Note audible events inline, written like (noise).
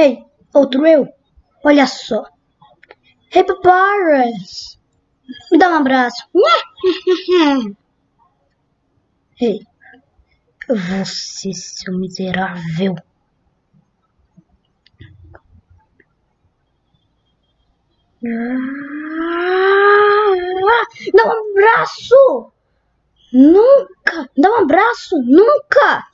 Hey, outro eu? Olha só. Hey, Papyrus. Me dá um abraço. (laughs) Hey, você, seu miserável. (laughs) Dá um abraço! Nunca! Dá um abraço! Nunca!